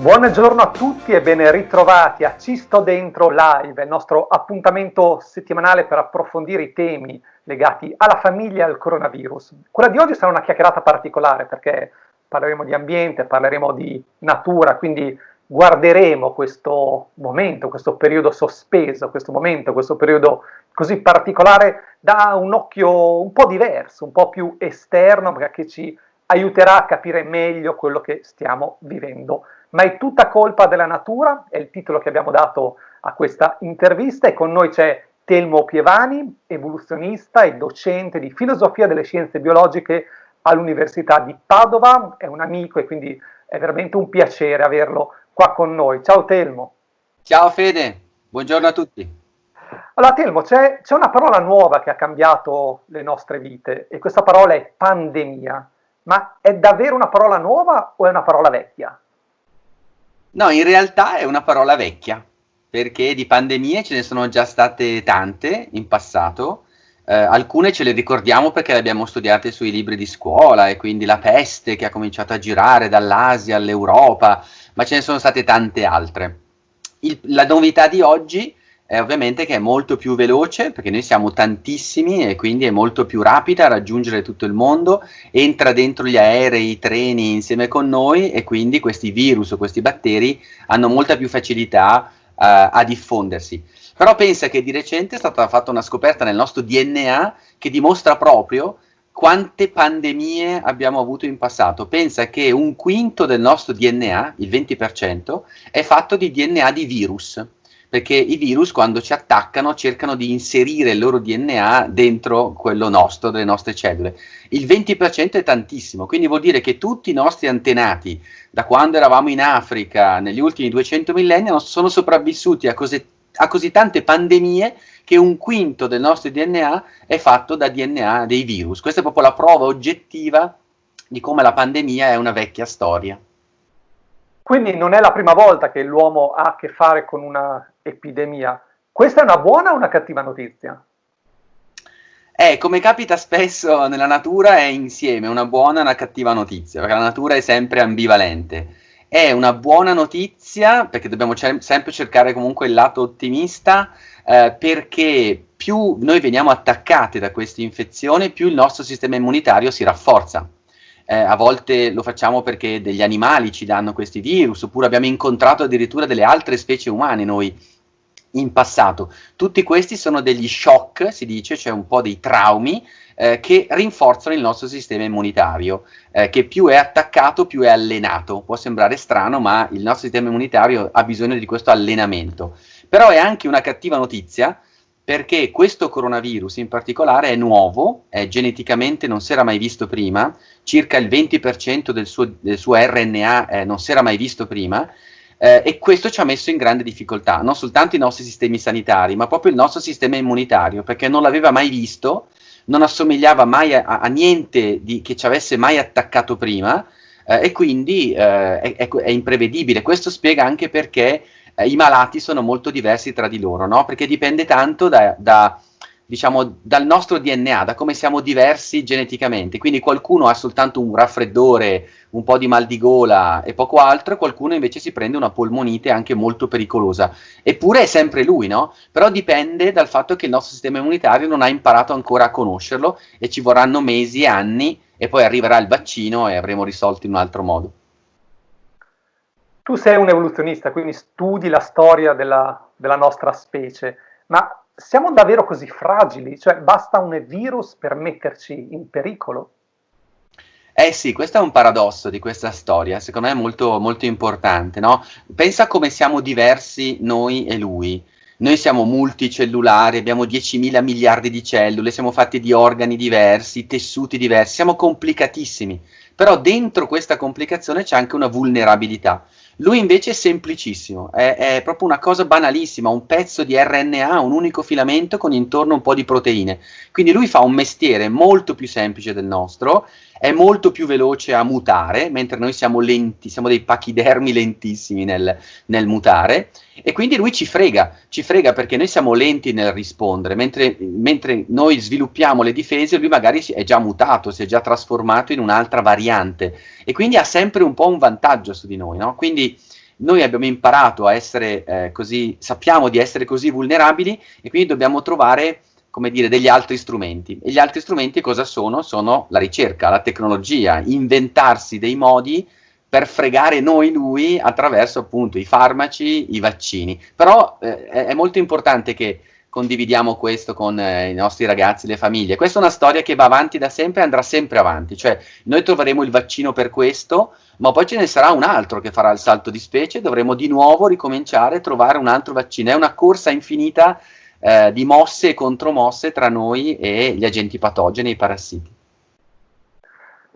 Buongiorno a tutti e ben ritrovati a Ci sto dentro live, il nostro appuntamento settimanale per approfondire i temi legati alla famiglia e al coronavirus. Quella di oggi sarà una chiacchierata particolare perché parleremo di ambiente, parleremo di natura, quindi guarderemo questo momento, questo periodo sospeso, questo momento, questo periodo così particolare da un occhio un po' diverso, un po' più esterno, perché ci aiuterà a capire meglio quello che stiamo vivendo ma è tutta colpa della natura, è il titolo che abbiamo dato a questa intervista e con noi c'è Telmo Pievani, evoluzionista e docente di filosofia delle scienze biologiche all'Università di Padova, è un amico e quindi è veramente un piacere averlo qua con noi. Ciao Telmo. Ciao Fede, buongiorno a tutti. Allora Telmo, c'è, c'è una parola nuova che ha cambiato le nostre vite e questa parola è pandemia, ma è davvero una parola nuova o è una parola vecchia? No, in realtà è una parola vecchia, perché di pandemie ce ne sono già state tante in passato, eh, alcune ce le ricordiamo perché le abbiamo studiate sui libri di scuola, e quindi la peste che ha cominciato a girare dall'Asia all'Europa, ma ce ne sono state tante altre. Il, la novità di oggi è ovviamente che è molto più veloce perché noi siamo tantissimi e quindi è molto più rapida a raggiungere tutto il mondo, entra dentro gli aerei, i treni insieme con noi e quindi questi virus o questi batteri hanno molta più facilità uh, a diffondersi. Però pensa che di recente è stata fatta una scoperta nel nostro DNA che dimostra proprio quante pandemie abbiamo avuto in passato. Pensa che un quinto del nostro DNA, il 20%, è fatto di DNA di virus perché i virus quando ci attaccano cercano di inserire il loro DNA dentro quello nostro, delle nostre cellule. Il 20% è tantissimo, quindi vuol dire che tutti i nostri antenati, da quando eravamo in Africa negli ultimi 200 millenni, sono sopravvissuti a così, a così tante pandemie che un quinto del nostro DNA è fatto da DNA dei virus. Questa è proprio la prova oggettiva di come la pandemia è una vecchia storia. Quindi non è la prima volta che l'uomo ha a che fare con una epidemia. Questa è una buona o una cattiva notizia? Eh, come capita spesso nella natura è insieme una buona e una cattiva notizia, perché la natura è sempre ambivalente. È una buona notizia, perché dobbiamo cer- sempre cercare comunque il lato ottimista, eh, perché più noi veniamo attaccati da questa infezione, più il nostro sistema immunitario si rafforza. Eh, a volte lo facciamo perché degli animali ci danno questi virus, oppure abbiamo incontrato addirittura delle altre specie umane noi in passato. Tutti questi sono degli shock, si dice, cioè un po' dei traumi eh, che rinforzano il nostro sistema immunitario, eh, che più è attaccato più è allenato. Può sembrare strano, ma il nostro sistema immunitario ha bisogno di questo allenamento. Però è anche una cattiva notizia perché questo coronavirus in particolare è nuovo, è geneticamente non si era mai visto prima, circa il 20% del suo, del suo RNA eh, non si era mai visto prima, eh, e questo ci ha messo in grande difficoltà, non soltanto i nostri sistemi sanitari, ma proprio il nostro sistema immunitario, perché non l'aveva mai visto, non assomigliava mai a, a niente di, che ci avesse mai attaccato prima, eh, e quindi eh, è, è, imprevedibile. Questo spiega anche perché eh, i malati sono molto diversi tra di loro, no? perché dipende tanto da, da diciamo, dal nostro DNA, da come siamo diversi geneticamente. Quindi qualcuno ha soltanto un raffreddore, un po' di mal di gola e poco altro, qualcuno invece si prende una polmonite anche molto pericolosa. Eppure è sempre lui, no? Però dipende dal fatto che il nostro sistema immunitario non ha imparato ancora a conoscerlo e ci vorranno mesi e anni e poi arriverà il vaccino e avremo risolto in un altro modo. Tu sei un evoluzionista, quindi studi la storia della, della nostra specie, ma siamo davvero così fragili? Cioè basta un virus per metterci in pericolo? Eh sì, questo è un paradosso di questa storia, secondo me è molto, molto importante, no? Pensa come siamo diversi noi e lui. Noi siamo multicellulari, abbiamo 10.000 miliardi di cellule, siamo fatti di organi diversi, tessuti diversi, siamo complicatissimi. Però dentro questa complicazione c'è anche una vulnerabilità. Lui invece è semplicissimo, è, è, proprio una cosa banalissima, un pezzo di RNA, un unico filamento con intorno un po' di proteine. Quindi lui fa un mestiere molto più semplice del nostro, è molto più veloce a mutare, mentre noi siamo lenti, siamo dei pachidermi lentissimi nel, nel mutare, e quindi lui ci frega, ci frega perché noi siamo lenti nel rispondere, mentre, mentre noi sviluppiamo le difese, lui magari è già mutato, si è già trasformato in un'altra variante, e quindi ha sempre un po' un vantaggio su di noi, no? Quindi noi abbiamo imparato a essere eh, così, sappiamo di essere così vulnerabili e quindi dobbiamo trovare come dire, degli altri strumenti. E gli altri strumenti cosa sono? Sono la ricerca, la tecnologia, inventarsi dei modi per fregare noi lui attraverso appunto i farmaci, i vaccini. Però eh, è molto importante che condividiamo questo con eh, i nostri ragazzi, le famiglie. Questa è una storia che va avanti da sempre e andrà sempre avanti, cioè noi troveremo il vaccino per questo, ma poi ce ne sarà un altro che farà il salto di specie dovremo di nuovo ricominciare a trovare un altro vaccino. È una corsa infinita eh, di mosse e contromosse tra noi e gli agenti patogeni, i parassiti.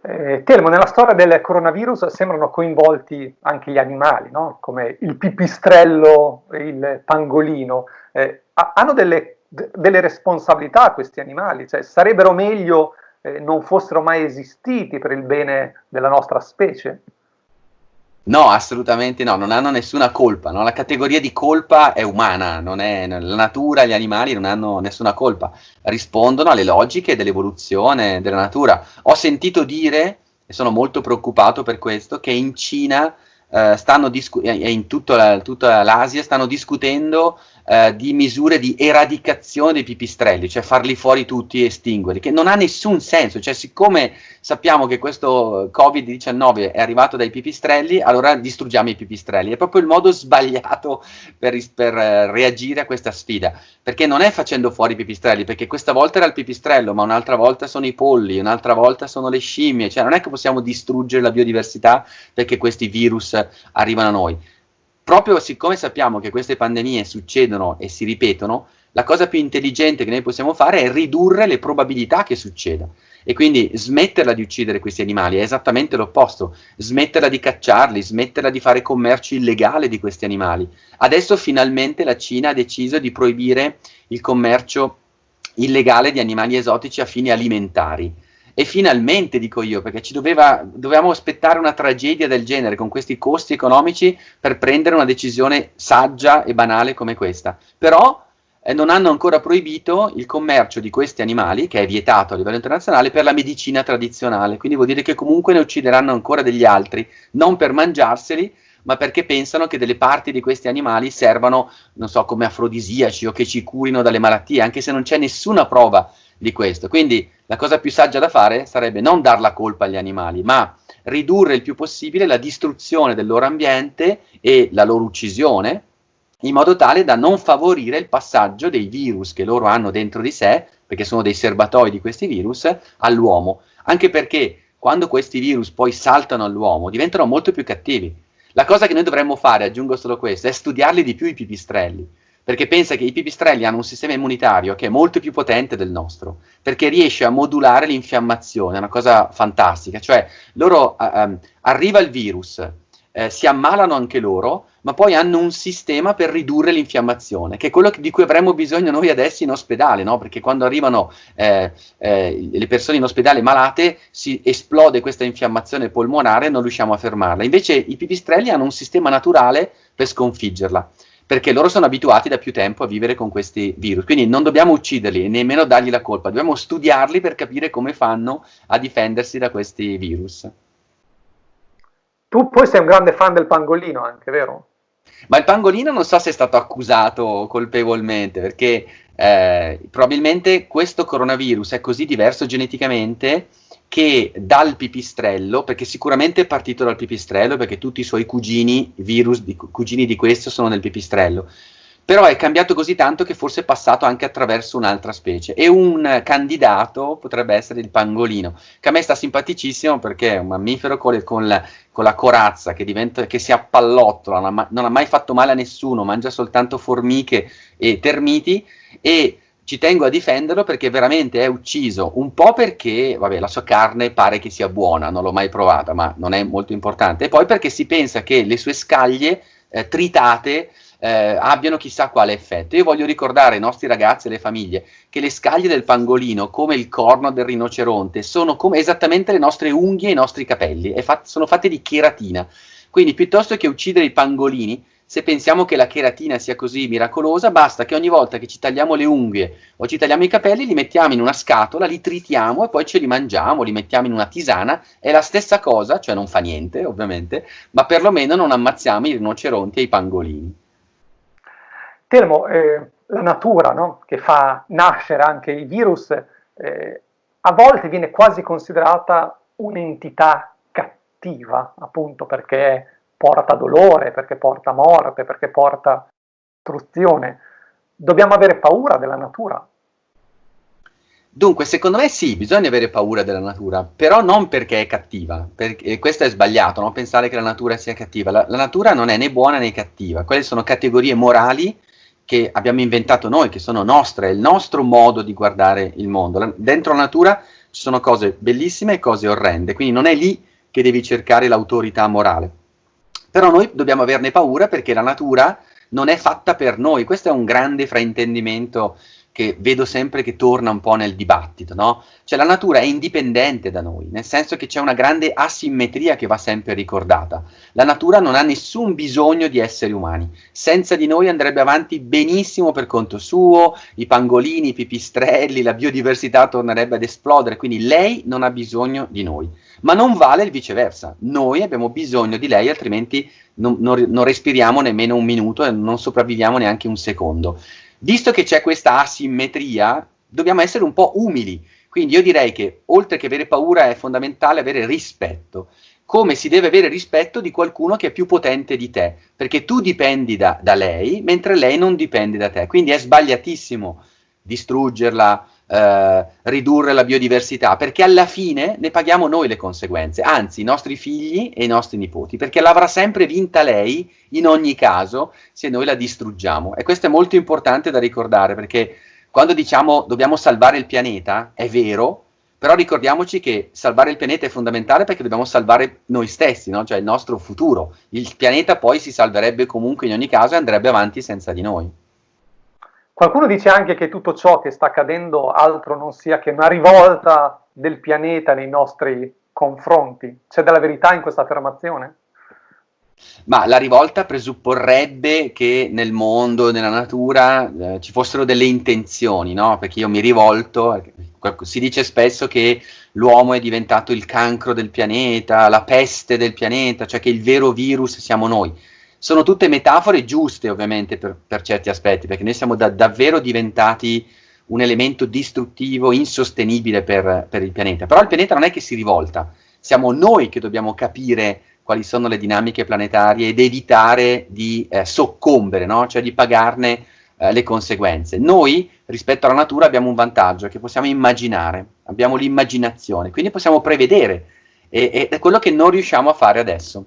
Eh, Telmo, nella storia del coronavirus sembrano coinvolti anche gli animali, no? come il pipistrello, il pangolino. Eh, hanno delle, delle, responsabilità questi animali, cioè sarebbero meglio eh, non fossero mai esistiti per il bene della nostra specie? No, assolutamente no, non hanno nessuna colpa, no? la categoria di colpa è umana, è, la natura, gli animali non hanno nessuna colpa, rispondono alle logiche dell'evoluzione della natura. Ho sentito dire, e sono molto preoccupato per questo, che in Cina eh, e in tutta, tutta l'Asia stanno discutendo eh, di misure di eradicazione dei pipistrelli, cioè farli fuori tutti e estinguerli, che non ha nessun senso, cioè siccome sappiamo che questo Covid-19 è arrivato dai pipistrelli, allora distruggiamo i pipistrelli, è proprio il modo sbagliato per, per uh, reagire a questa sfida, perché non è facendo fuori i pipistrelli, perché questa volta era il pipistrello, ma un'altra volta sono i polli, un'altra volta sono le scimmie, cioè non è che possiamo distruggere la biodiversità perché questi virus arrivano a noi proprio siccome sappiamo che queste pandemie succedono e si ripetono, la cosa più intelligente che noi possiamo fare è ridurre le probabilità che succeda. E quindi smetterla di uccidere questi animali è esattamente l'opposto, smetterla di cacciarli, smetterla di fare commercio illegale di questi animali. Adesso finalmente la Cina ha deciso di proibire il commercio illegale di animali esotici a fini alimentari. E finalmente, dico io, perché ci doveva, dovevamo aspettare una tragedia del genere con questi costi economici per prendere una decisione saggia e banale come questa. Però eh, non hanno ancora proibito il commercio di questi animali, che è vietato a livello internazionale, per la medicina tradizionale. Quindi vuol dire che comunque ne uccideranno ancora degli altri, non per mangiarseli, ma perché pensano che delle parti di questi animali servano, non so, come afrodisiaci o che ci curino dalle malattie, anche se non c'è nessuna prova di questo. Quindi la cosa più saggia da fare sarebbe non dar la colpa agli animali, ma ridurre il più possibile la distruzione del loro ambiente e la loro uccisione, in modo tale da non favorire il passaggio dei virus che loro hanno dentro di sé, perché sono dei serbatoi di questi virus, all'uomo. Anche perché quando questi virus poi saltano all'uomo diventano molto più cattivi. La cosa che noi dovremmo fare, aggiungo solo questo, è studiarli di più i pipistrelli perché pensa che i pipistrelli hanno un sistema immunitario che è molto più potente del nostro, perché riesce a modulare l'infiammazione, è una cosa fantastica, cioè loro uh, arriva il virus, eh, si ammalano anche loro, ma poi hanno un sistema per ridurre l'infiammazione, che è quello di cui avremmo bisogno noi adesso in ospedale, no? perché quando arrivano eh, eh, le persone in ospedale malate si esplode questa infiammazione polmonare e non riusciamo a fermarla. Invece i pipistrelli hanno un sistema naturale per sconfiggerla perché loro sono abituati da più tempo a vivere con questi virus. Quindi non dobbiamo ucciderli e nemmeno dargli la colpa, dobbiamo studiarli per capire come fanno a difendersi da questi virus. Tu poi sei un grande fan del pangolino anche, vero? Ma il pangolino non so se è stato accusato colpevolmente, perché eh, probabilmente questo coronavirus è così diverso geneticamente che dal pipistrello, perché sicuramente è partito dal pipistrello, perché tutti i suoi cugini, virus di, cugini di questo sono nel pipistrello, però è cambiato così tanto che forse è passato anche attraverso un'altra specie. E un candidato potrebbe essere il pangolino, che a me sta simpaticissimo perché è un mammifero con, con, la, con la, corazza che, diventa, che si appallottola, non ha, non ha mai fatto male a nessuno, mangia soltanto formiche e termiti. E ci tengo a difenderlo perché veramente è ucciso, un po' perché, vabbè, la sua carne pare che sia buona, non l'ho mai provata, ma non è molto importante, e poi perché si pensa che le sue scaglie eh, tritate eh, abbiano chissà quale effetto. Io voglio ricordare ai nostri ragazzi e alle famiglie che le scaglie del pangolino, come il corno del rinoceronte, sono come esattamente le nostre unghie e i nostri capelli, fat sono fatte di cheratina. Quindi piuttosto che uccidere i pangolini, se pensiamo che la cheratina sia così miracolosa, basta che ogni volta che ci tagliamo le unghie o ci tagliamo i capelli, li mettiamo in una scatola, li tritiamo e poi ce li mangiamo, li mettiamo in una tisana, è la stessa cosa, cioè non fa niente ovviamente, ma perlomeno non ammazziamo i rinoceronti e i pangolini. Telmo, eh, la natura no? che fa nascere anche i virus, eh, a volte viene quasi considerata un'entità cattiva, appunto perché porta dolore, perché porta morte, perché porta distruzione. Dobbiamo avere paura della natura. Dunque, secondo me sì, bisogna avere paura della natura, però non perché è cattiva, perché questo è sbagliato, no? pensare che la natura sia cattiva. La, la, natura non è né buona né cattiva, quelle sono categorie morali che abbiamo inventato noi, che sono nostre, è il nostro modo di guardare il mondo. La, dentro la natura ci sono cose bellissime e cose orrende, quindi non è lì che devi cercare l'autorità morale. Però noi dobbiamo averne paura perché la natura non è fatta per noi, questo è un grande fraintendimento che vedo sempre che torna un po' nel dibattito, no? Cioè la natura è indipendente da noi, nel senso che c'è una grande asimmetria che va sempre ricordata. La natura non ha nessun bisogno di esseri umani, senza di noi andrebbe avanti benissimo per conto suo, i pangolini, i pipistrelli, la biodiversità tornerebbe ad esplodere, quindi lei non ha bisogno di noi. Ma non vale il viceversa, noi abbiamo bisogno di lei, altrimenti non, non, non respiriamo nemmeno un minuto e non sopravviviamo neanche un secondo visto che c'è questa asimmetria, dobbiamo essere un po' umili. Quindi io direi che oltre che avere paura è fondamentale avere rispetto. Come si deve avere rispetto di qualcuno che è più potente di te, perché tu dipendi da, da lei, mentre lei non dipende da te. Quindi è sbagliatissimo distruggerla, eh, ridurre la biodiversità, perché alla fine ne paghiamo noi le conseguenze, anzi i nostri figli e i nostri nipoti, perché l'avrà sempre vinta lei in ogni caso se noi la distruggiamo. E questo è molto importante da ricordare, perché quando diciamo dobbiamo salvare il pianeta, è vero, però ricordiamoci che salvare il pianeta è fondamentale perché dobbiamo salvare noi stessi, no? cioè il nostro futuro. Il pianeta poi si salverebbe comunque in ogni caso e andrebbe avanti senza di noi. Qualcuno dice anche che tutto ciò che sta accadendo altro non sia che una rivolta del pianeta nei nostri confronti. C'è della verità in questa affermazione? Ma la rivolta presupporrebbe che nel mondo, nella natura, eh, ci fossero delle intenzioni, no? Perché io mi rivolto, si dice spesso che l'uomo è diventato il cancro del pianeta, la peste del pianeta, cioè che il vero virus siamo noi sono tutte metafore giuste ovviamente per, per certi aspetti, perché noi siamo da, davvero diventati un elemento distruttivo, insostenibile per, per il pianeta. Però il pianeta non è che si rivolta, siamo noi che dobbiamo capire quali sono le dinamiche planetarie ed evitare di eh, soccombere, no? cioè di pagarne eh, le conseguenze. Noi rispetto alla natura abbiamo un vantaggio che possiamo immaginare, abbiamo l'immaginazione, quindi possiamo prevedere e, e è quello che non riusciamo a fare adesso.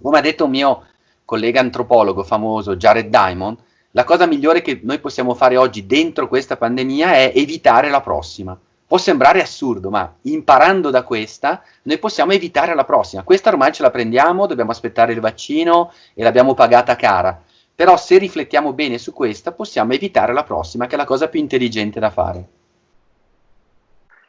Come ha detto un mio collega antropologo famoso Jared Diamond, la cosa migliore che noi possiamo fare oggi dentro questa pandemia è evitare la prossima. Può sembrare assurdo, ma imparando da questa noi possiamo evitare la prossima. Questa ormai ce la prendiamo, dobbiamo aspettare il vaccino e l'abbiamo pagata cara. Però se riflettiamo bene su questa possiamo evitare la prossima, che è la cosa più intelligente da fare.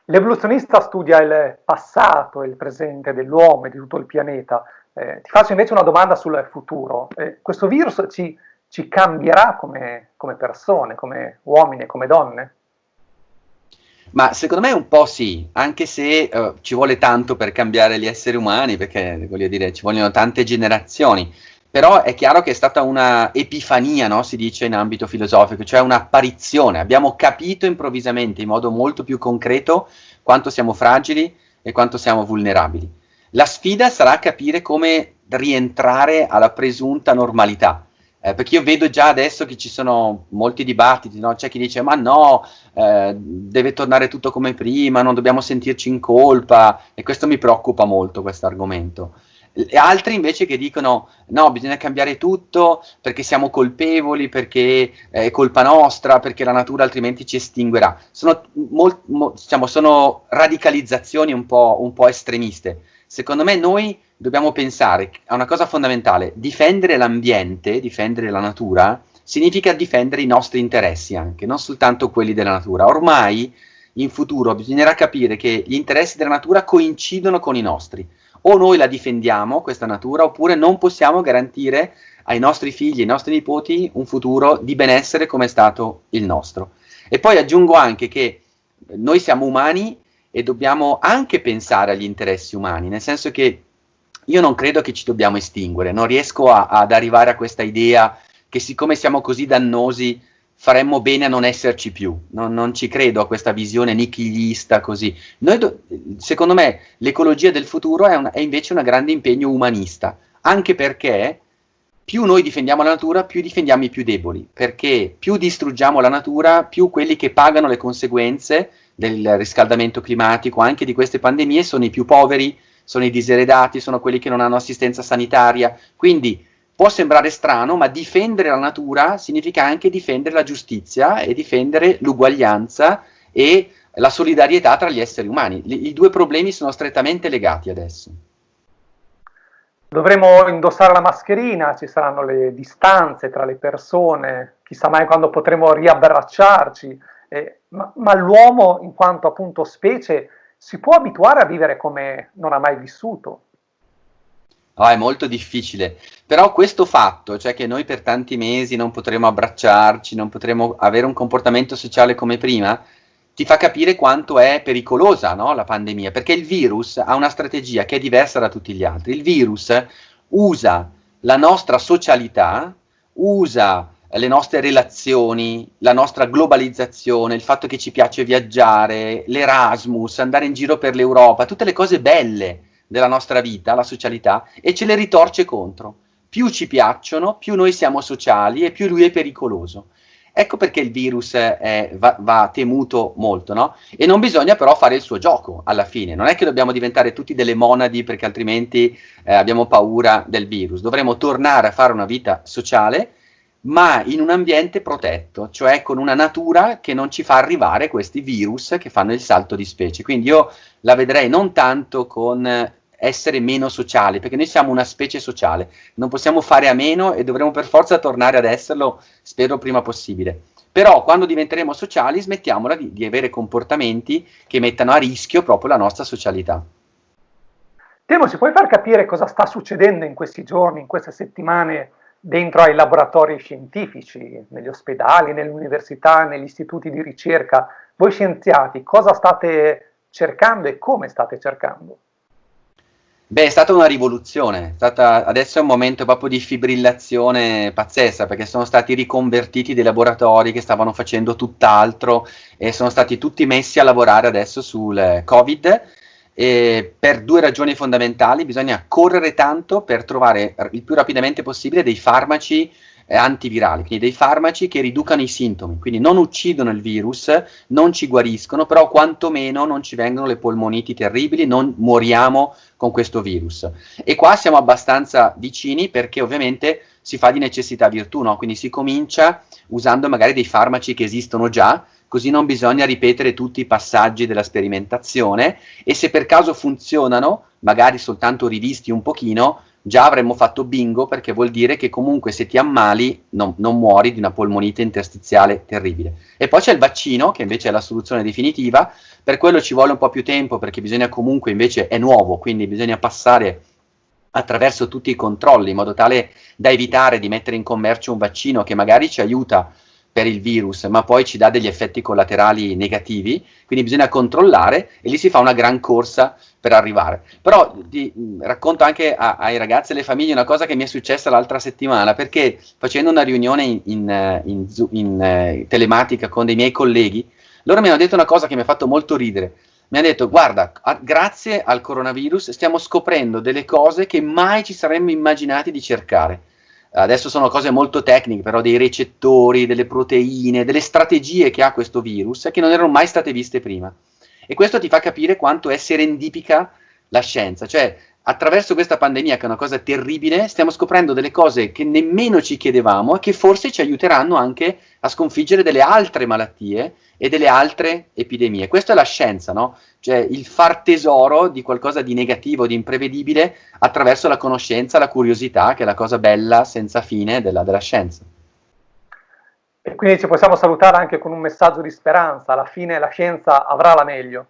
L'evoluzionista studia il passato e il presente dell'uomo e di tutto il pianeta eh, ti faccio invece una domanda sul futuro. Eh, questo virus ci, ci cambierà come, come, persone, come uomini come donne? Ma secondo me un po' sì, anche se uh, ci vuole tanto per cambiare gli esseri umani, perché voglio dire, ci vogliono tante generazioni. Però è chiaro che è stata una epifania, no? si dice in ambito filosofico, cioè un'apparizione. Abbiamo capito improvvisamente, in modo molto più concreto, quanto siamo fragili e quanto siamo vulnerabili. La sfida sarà capire come rientrare alla presunta normalità. Eh, perché io vedo già adesso che ci sono molti dibattiti, no? c'è chi dice ma no, eh, deve tornare tutto come prima, non dobbiamo sentirci in colpa e questo mi preoccupa molto questo argomento. Altri invece che dicono no, bisogna cambiare tutto perché siamo colpevoli, perché è colpa nostra, perché la natura altrimenti ci estinguerà. Sono, molt, mo, diciamo, sono radicalizzazioni un po', un po' estremiste secondo me noi dobbiamo pensare a una cosa fondamentale, difendere l'ambiente, difendere la natura, significa difendere i nostri interessi anche, non soltanto quelli della natura. Ormai in futuro bisognerà capire che gli interessi della natura coincidono con i nostri. O noi la difendiamo, questa natura, oppure non possiamo garantire ai nostri figli, ai nostri nipoti, un futuro di benessere come è stato il nostro. E poi aggiungo anche che noi siamo umani e dobbiamo anche pensare agli interessi umani, nel senso che io non credo che ci dobbiamo estinguere, non riesco a, ad arrivare a questa idea che siccome siamo così dannosi faremmo bene a non esserci più, non, non ci credo a questa visione nichilista così. Do, secondo me l'ecologia del futuro è, un, è invece un grande impegno umanista, anche perché più noi difendiamo la natura, più difendiamo i più deboli, perché più distruggiamo la natura, più quelli che pagano le conseguenze del riscaldamento climatico, anche di queste pandemie, sono i più poveri, sono i diseredati, sono quelli che non hanno assistenza sanitaria. Quindi può sembrare strano, ma difendere la natura significa anche difendere la giustizia e difendere l'uguaglianza e la solidarietà tra gli esseri umani. I, I due problemi sono strettamente legati adesso. Dovremo indossare la mascherina, ci saranno le distanze tra le persone, chissà mai quando potremo riabbracciarci, eh, ma, ma l'uomo in quanto appunto specie si può abituare a vivere come non ha mai vissuto. Oh, è molto difficile, però questo fatto, cioè che noi per tanti mesi non potremo abbracciarci, non potremo avere un comportamento sociale come prima, ti fa capire quanto è pericolosa no, la pandemia, perché il virus ha una strategia che è diversa da tutti gli altri. Il virus usa la nostra socialità, usa le nostre relazioni, la nostra globalizzazione, il fatto che ci piace viaggiare, l'Erasmus, andare in giro per l'Europa, tutte le cose belle della nostra vita, la socialità, e ce le ritorce contro. Più ci piacciono, più noi siamo sociali e più lui è pericoloso. Ecco perché il virus è, va, va, temuto molto, no? E non bisogna però fare il suo gioco alla fine. Non è che dobbiamo diventare tutti delle monadi perché altrimenti eh, abbiamo paura del virus. Dovremo tornare a fare una vita sociale, ma in un ambiente protetto, cioè con una natura che non ci fa arrivare questi virus che fanno il salto di specie. Quindi io la vedrei non tanto con essere meno sociali, perché noi siamo una specie sociale, non possiamo fare a meno e dovremo per forza tornare ad esserlo, spero prima possibile. Però quando diventeremo sociali smettiamola di, di avere comportamenti che mettano a rischio proprio la nostra socialità. Temo, ci puoi far capire cosa sta succedendo in questi giorni, in queste settimane, dentro ai laboratori scientifici, negli ospedali, nelle università, negli istituti di ricerca? Voi scienziati, cosa state cercando e come state cercando? Beh, è stata una rivoluzione, stata, adesso è un momento proprio di fibrillazione pazzesca, perché sono stati riconvertiti dei laboratori che stavano facendo tutt'altro e sono stati tutti messi a lavorare adesso sul Covid e per due ragioni fondamentali, bisogna correre tanto per trovare il più rapidamente possibile dei farmaci eh, antivirali, quindi dei farmaci che riducano i sintomi, quindi non uccidono il virus, non ci guariscono, però quantomeno non ci vengono le polmoniti terribili, non moriamo con questo virus. E qua siamo abbastanza vicini perché ovviamente si fa di necessità virtù, no? quindi si comincia usando magari dei farmaci che esistono già, così non bisogna ripetere tutti i passaggi della sperimentazione e se per caso funzionano, magari soltanto rivisti un pochino, già avremmo fatto bingo perché vuol dire che comunque se ti ammali non, non, muori di una polmonite interstiziale terribile. E poi c'è il vaccino che invece è la soluzione definitiva, per quello ci vuole un po' più tempo perché bisogna comunque invece è nuovo, quindi bisogna passare attraverso tutti i controlli in modo tale da evitare di mettere in commercio un vaccino che magari ci aiuta per il virus, ma poi ci dà degli effetti collaterali negativi, quindi bisogna controllare e lì si fa una gran corsa per arrivare. Però ti racconto anche a, ai ragazzi e alle famiglie una cosa che mi è successa l'altra settimana, perché facendo una riunione in, in, in, in eh, telematica con dei miei colleghi, loro mi hanno detto una cosa che mi ha fatto molto ridere. Mi hanno detto, guarda, a, grazie al coronavirus stiamo scoprendo delle cose che mai ci saremmo immaginati di cercare adesso sono cose molto tecniche, però dei recettori, delle proteine, delle strategie che ha questo virus che non erano mai state viste prima. E questo ti fa capire quanto è serendipica la scienza, cioè attraverso questa pandemia, che è una cosa terribile, stiamo scoprendo delle cose che nemmeno ci chiedevamo e che forse ci aiuteranno anche a sconfiggere delle altre malattie e delle altre epidemie. Questa è la scienza, no? Cioè il far tesoro di qualcosa di negativo, di imprevedibile, attraverso la conoscenza, la curiosità, che è la cosa bella senza fine della, della scienza. E quindi ci possiamo salutare anche con un messaggio di speranza, alla fine la scienza avrà la meglio.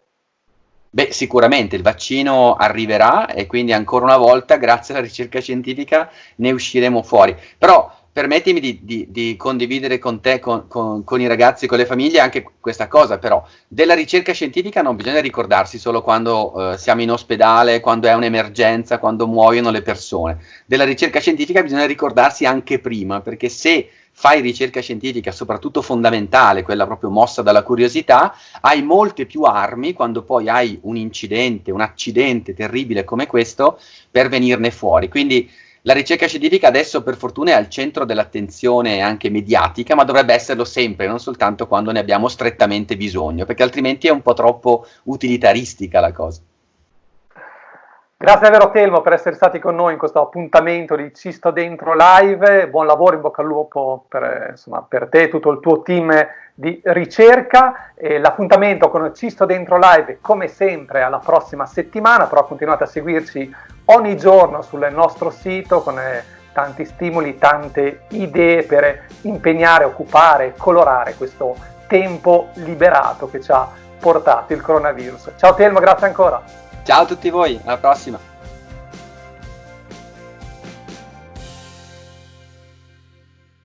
Beh, sicuramente il vaccino arriverà e quindi ancora una volta, grazie alla ricerca scientifica, ne usciremo fuori. Però permettimi di, di, di condividere con te, con, con, con, i ragazzi, con le famiglie anche questa cosa, però della ricerca scientifica non bisogna ricordarsi solo quando eh, siamo in ospedale, quando è un'emergenza, quando muoiono le persone. Della ricerca scientifica bisogna ricordarsi anche prima, perché se fai ricerca scientifica, soprattutto fondamentale, quella proprio mossa dalla curiosità, hai molte più armi quando poi hai un incidente, un accidente terribile come questo per venirne fuori. Quindi la ricerca scientifica adesso per fortuna è al centro dell'attenzione anche mediatica, ma dovrebbe esserlo sempre, non soltanto quando ne abbiamo strettamente bisogno, perché altrimenti è un po' troppo utilitaristica la cosa. Grazie davvero Telmo per essere stati con noi in questo appuntamento di Cisto Dentro Live, buon lavoro, in bocca al lupo per, insomma, per te e tutto il tuo team di ricerca. l'appuntamento con Cisto Dentro Live come sempre alla prossima settimana, però continuate a seguirci ogni giorno sul nostro sito con eh, tanti stimoli, tante idee per impegnare, occupare, colorare questo tempo liberato che ci ha portato il coronavirus. Ciao Telmo, grazie ancora. Ciao a tutti voi, alla prossima!